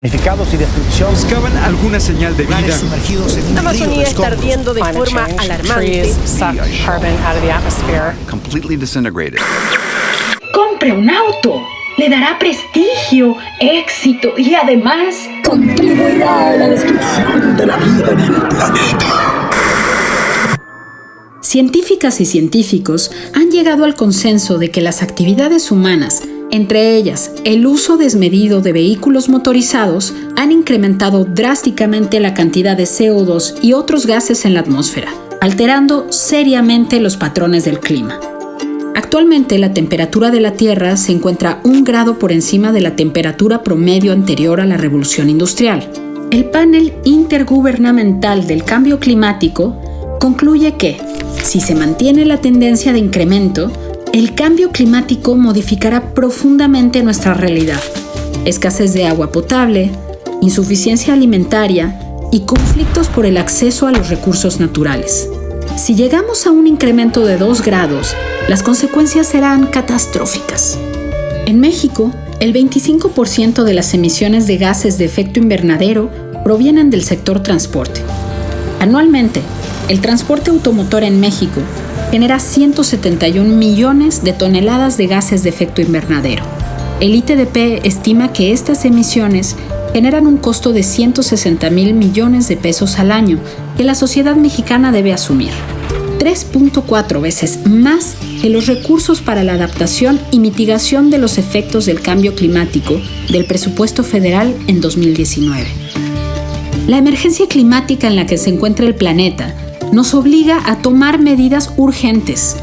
y destrucción. Buscaban alguna señal de vida. sumergidos en un Amazonía está ardiendo de forma alarmante. trees suck carbon out of the atmosphere. completely disintegrated. Compre un auto. Le dará prestigio, éxito y además contribuirá a la destrucción de la vida en el planeta. Científicas y científicos han llegado al consenso de que las actividades humanas, entre ellas el uso desmedido de vehículos motorizados, han incrementado drásticamente la cantidad de CO2 y otros gases en la atmósfera, alterando seriamente los patrones del clima. Actualmente la temperatura de la Tierra se encuentra un grado por encima de la temperatura promedio anterior a la revolución industrial. El panel intergubernamental del cambio climático concluye que, si se mantiene la tendencia de incremento, el cambio climático modificará profundamente nuestra realidad. Escasez de agua potable, insuficiencia alimentaria y conflictos por el acceso a los recursos naturales. Si llegamos a un incremento de 2 grados, las consecuencias serán catastróficas. En México, el 25% de las emisiones de gases de efecto invernadero provienen del sector transporte. Anualmente, el transporte automotor en México genera 171 millones de toneladas de gases de efecto invernadero. El ITDP estima que estas emisiones generan un costo de 160 mil millones de pesos al año que la sociedad mexicana debe asumir. 3.4 veces más que los recursos para la adaptación y mitigación de los efectos del cambio climático del presupuesto federal en 2019. La emergencia climática en la que se encuentra el planeta nos obliga a tomar medidas urgentes.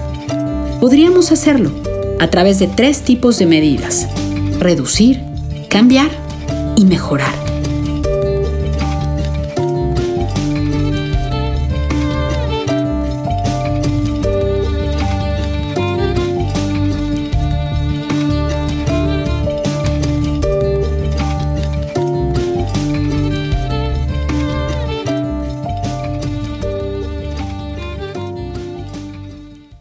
Podríamos hacerlo a través de tres tipos de medidas. Reducir, cambiar y mejorar.